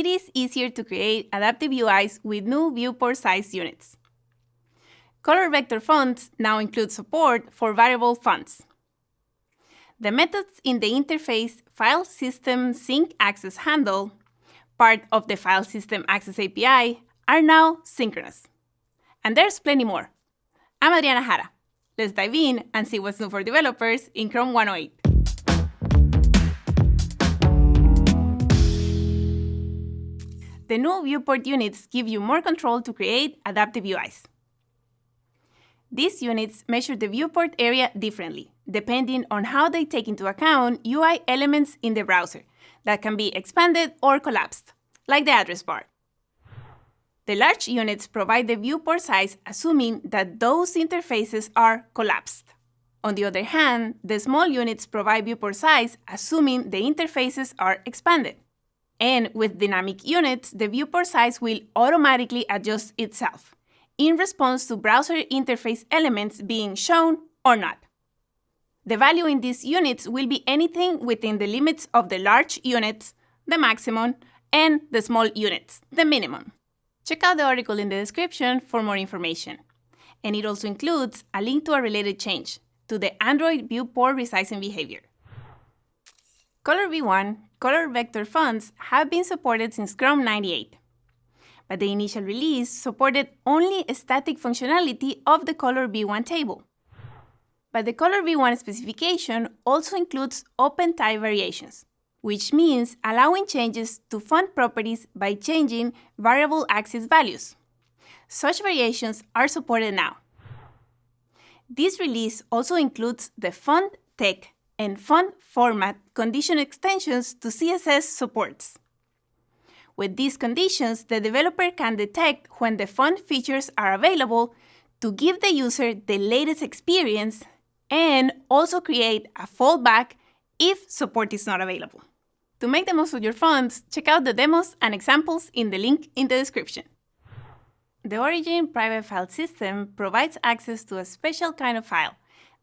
it is easier to create adaptive UIs with new viewport size units. Color vector fonts now include support for variable fonts. The methods in the interface File System Sync Access handle, part of the File System Access API, are now synchronous. And there's plenty more. I'm Adriana Jara. Let's dive in and see what's new for developers in Chrome 108. The new viewport units give you more control to create adaptive UIs. These units measure the viewport area differently, depending on how they take into account UI elements in the browser that can be expanded or collapsed, like the address bar. The large units provide the viewport size assuming that those interfaces are collapsed. On the other hand, the small units provide viewport size assuming the interfaces are expanded. And with dynamic units, the viewport size will automatically adjust itself in response to browser interface elements being shown or not. The value in these units will be anything within the limits of the large units, the maximum, and the small units, the minimum. Check out the article in the description for more information. And it also includes a link to a related change to the Android viewport resizing behavior. COLRv1 color vector fonts have been supported since Chrome 98. But the initial release supported only static functionality of the COLRv1 table. But the COLRv1 specification also includes OpenType variations, which means allowing changes to font properties by changing variable axis values. Such variations are supported now. This release also includes the font tech and font format condition extensions to CSS supports. With these conditions, the developer can detect when the font features are available to give the user the latest experience and also create a fallback if support is not available. To make the most of your fonts, check out the demos and examples in the link in the description. The Origin private file system provides access to a special kind of file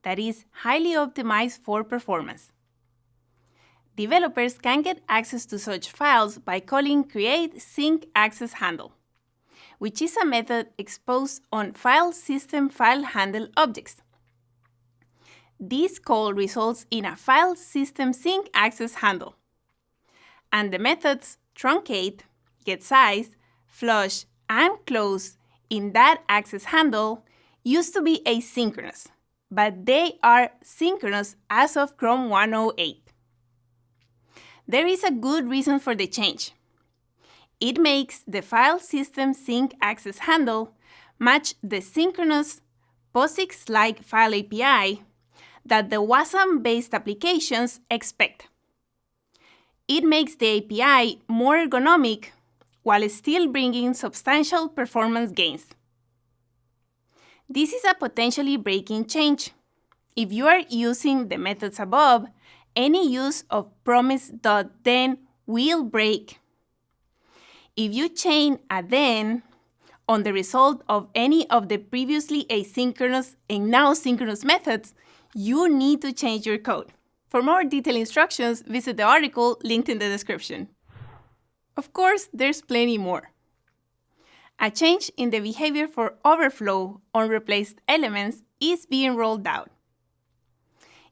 that is highly optimized for performance. Developers can get access to such files by calling create sync access handle, which is a method exposed on file system file handle objects. This call results in a file system sync access handle. And the methods truncate, get size, flush, and close in that access handle used to be asynchronous, but they are synchronous as of Chrome 108. There is a good reason for the change. It makes the file system sync access handle match the synchronous POSIX-like file API that the WASM-based applications expect. It makes the API more ergonomic while still bringing substantial performance gains. This is a potentially breaking change. If you are using the methods above, any use of promise.then will break. If you chain a then on the result of any of the previously asynchronous and now synchronous methods, you need to change your code. For more detailed instructions, visit the article linked in the description. Of course, there's plenty more. A change in the behavior for overflow on replaced elements is being rolled out.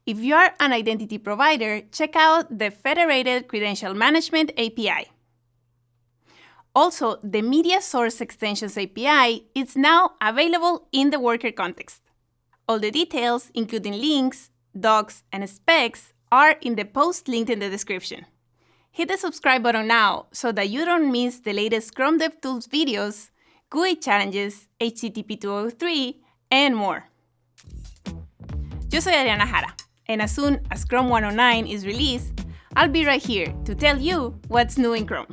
If you are an identity provider, check out the Federated Credential Management API. Also, the Media Source Extensions API is now available in the worker context. All the details, including links, docs, and specs, are in the post linked in the description. Hit the subscribe button now so that you don't miss the latest Chrome DevTools videos, GUI challenges, HTTP 203, and more. Yo soy Adriana Jara and as soon as Chrome 109 is released, I'll be right here to tell you what's new in Chrome.